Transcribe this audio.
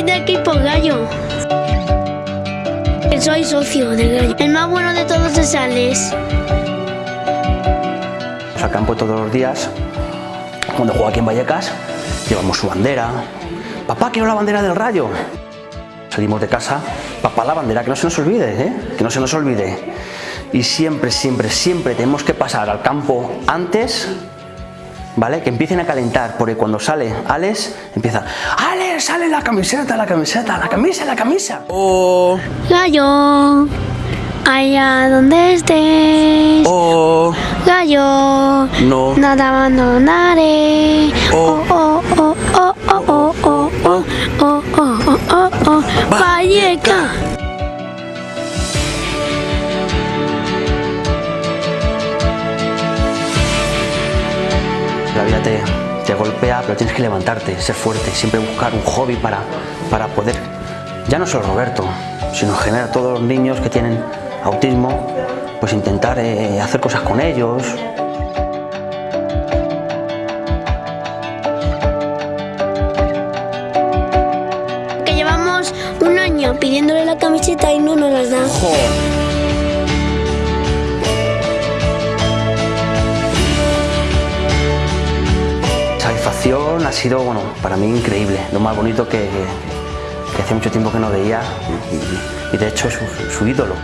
soy de equipo gallo. Soy socio del gallo. El más bueno de todos es Alex. Al campo todos los días. Cuando juega aquí en Vallecas, llevamos su bandera. Papá, quiero la bandera del rayo. Salimos de casa, papá, la bandera, que no se nos olvide, ¿eh? que no se nos olvide. Y siempre, siempre, siempre tenemos que pasar al campo antes ¿vale? Que empiecen a calentar, porque cuando sale Alex, empieza ¡Alex, sale la camiseta, la camiseta, la camisa, la camisa! Oh, Gallo, allá donde estés. oh, Gallo, no. no te abandonaré. Oh. Oh, oh, oh, oh, oh, oh, oh, oh, oh, oh, oh, oh. Valleca. Te, golpea, pero tienes que levantarte, ser fuerte, siempre buscar un hobby para, para poder, ya no solo Roberto, sino en general todos los niños que tienen autismo, pues intentar eh, hacer cosas con ellos. Que llevamos un año pidiéndole la camiseta y no nos las dan. Ha sido, bueno, para mí increíble, lo más bonito que, que hace mucho tiempo que no veía y, de hecho es su ídolo.